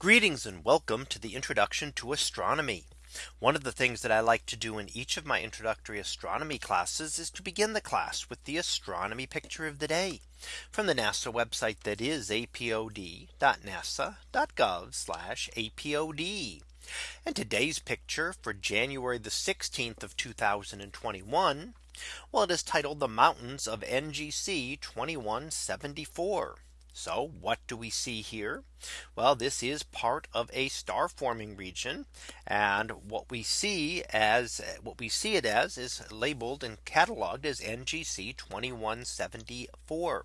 Greetings and welcome to the introduction to astronomy. One of the things that I like to do in each of my introductory astronomy classes is to begin the class with the astronomy picture of the day from the NASA website that is apod.nasa.gov apod. And today's picture for January the 16th of 2021. Well, it is titled the mountains of NGC 2174. So what do we see here? Well, this is part of a star forming region. And what we see as what we see it as is labeled and cataloged as NGC 2174.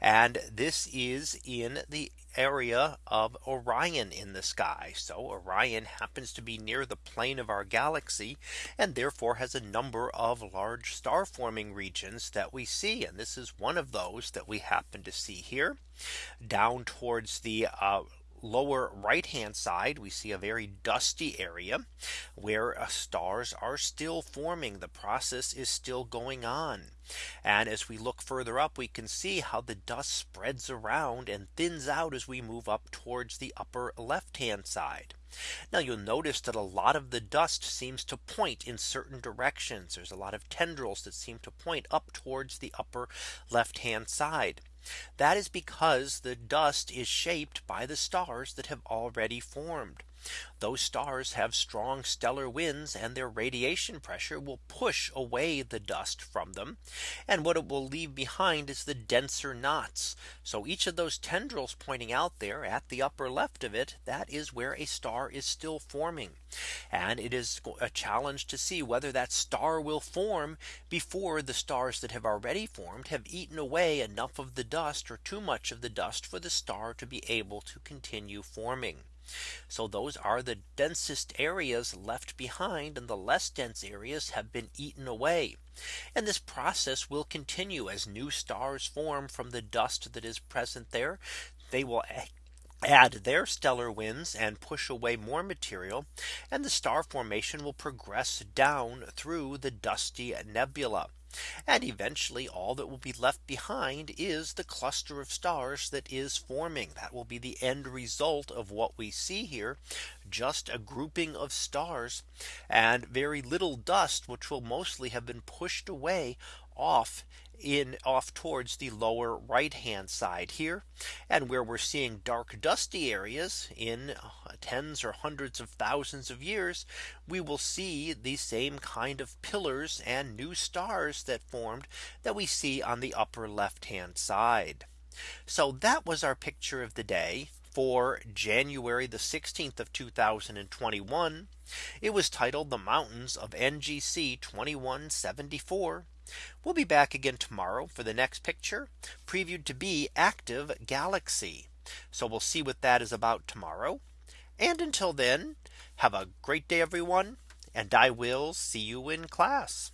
And this is in the area of Orion in the sky. So Orion happens to be near the plane of our galaxy and therefore has a number of large star forming regions that we see. And this is one of those that we happen to see here down towards the uh, lower right hand side we see a very dusty area where uh, stars are still forming the process is still going on and as we look further up we can see how the dust spreads around and thins out as we move up towards the upper left hand side now you'll notice that a lot of the dust seems to point in certain directions. There's a lot of tendrils that seem to point up towards the upper left hand side. That is because the dust is shaped by the stars that have already formed. Those stars have strong stellar winds and their radiation pressure will push away the dust from them. And what it will leave behind is the denser knots. So each of those tendrils pointing out there at the upper left of it, that is where a star is still forming. And it is a challenge to see whether that star will form before the stars that have already formed have eaten away enough of the dust or too much of the dust for the star to be able to continue forming. So those are the densest areas left behind and the less dense areas have been eaten away. And this process will continue as new stars form from the dust that is present there. They will add their stellar winds and push away more material and the star formation will progress down through the dusty nebula. And eventually all that will be left behind is the cluster of stars that is forming. That will be the end result of what we see here just a grouping of stars and very little dust which will mostly have been pushed away off in off towards the lower right hand side here. And where we're seeing dark dusty areas in tens or hundreds of thousands of years we will see the same kind of pillars and new stars that formed that we see on the upper left hand side. So that was our picture of the day for January the 16th of 2021. It was titled the mountains of NGC 2174. We'll be back again tomorrow for the next picture previewed to be active galaxy. So we'll see what that is about tomorrow. And until then, have a great day, everyone. And I will see you in class.